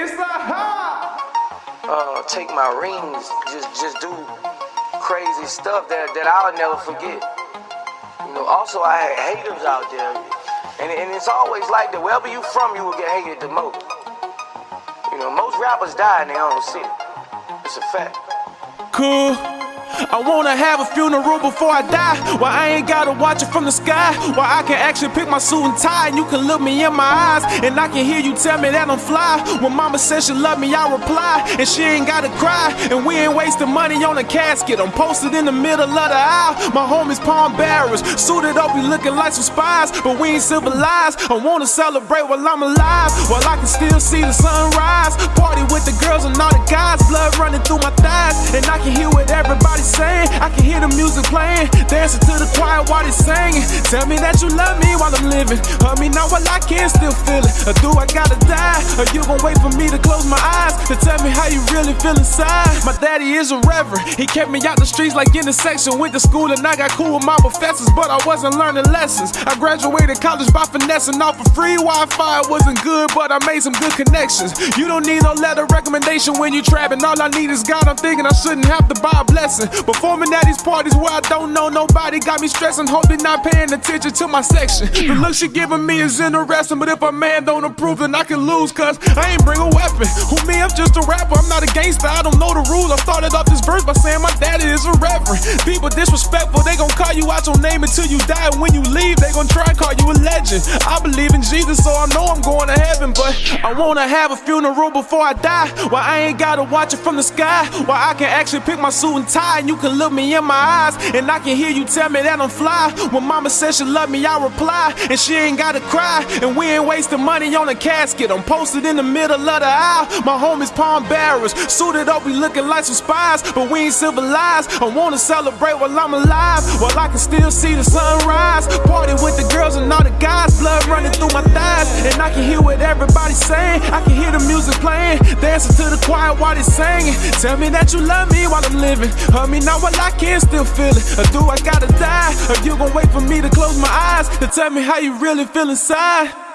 It's the hot. uh, take my rings, just just do crazy stuff that, that I'll never forget. You know, also I had haters out there. And, and it's always like that, wherever you from, you will get hated the most. You know, most rappers die in their own city. It's a fact. Cool. I wanna have a funeral before I die. Why I ain't gotta watch it from the sky. Why I can actually pick my suit and tie. And you can look me in my eyes. And I can hear you tell me that I'm fly. When mama says she love me, I reply. And she ain't gotta cry. And we ain't wasting money on a casket. I'm posted in the middle of the aisle. My homies palm bearers. Suited up, we looking like some spies. But we ain't civilized. I wanna celebrate while I'm alive. While I can still see the sunrise. Party with the girls and all the guys. Blood through my thighs. And I can hear what everybody's saying. I can hear the music playing, dancing to the choir while they singing. Tell me that you love me while I'm living. Hug me now while I can still feel it. Or do I gotta die? Or you gon' wait for me to close my eyes to tell me how you really feel inside? My daddy is a reverend. He kept me out the streets like in the. Went to school and I got cool with my professors, but I wasn't learning lessons. I graduated college by finessing off of free Wi-Fi. It wasn't good, but I made some good connections. You don't need no letter recommendation when you trapping. All I need is God. I'm thinking I shouldn't have to buy a blessing. Performing at these parties where I don't know nobody got me stressing. Hoping not paying attention to my section. The look she giving me is interesting, but if a man don't approve, then I can lose. Cause I ain't bring a weapon. Who me? I'm just a rapper. I'm not a gangster. I don't know the rules. I started off this verse by saying my daddy is a reverend. People disrespectful. They gon' call you out your name until you die. And when you leave, they gon' try and call you a legend. I believe in Jesus, so I know I'm going to heaven. But I wanna have a funeral before I die. Why I ain't gotta watch it from the sky. Why I can actually pick my suit and tie. And you can look me in my eyes. And I can hear you tell me that I'm fly. When mama says she love me, I reply. And she ain't gotta cry. And we ain't wasting money on a casket. I'm posted in the middle of the aisle. My homies palm bearers. Suited up, we looking like some spies. But we ain't civilized. I wanna celebrate while I'm alive. While I can still see the sunrise. Party with the girls and all the guys. Blood running through my thighs. And I can hear what everybody's saying. I can hear the music playing. Dancing to the choir while they're singing. Tell me that you love me while I'm living. Hug me now while I can still feel it. Or do I gotta die? Or you gon' wait for me to close my eyes to tell me how you really feel inside?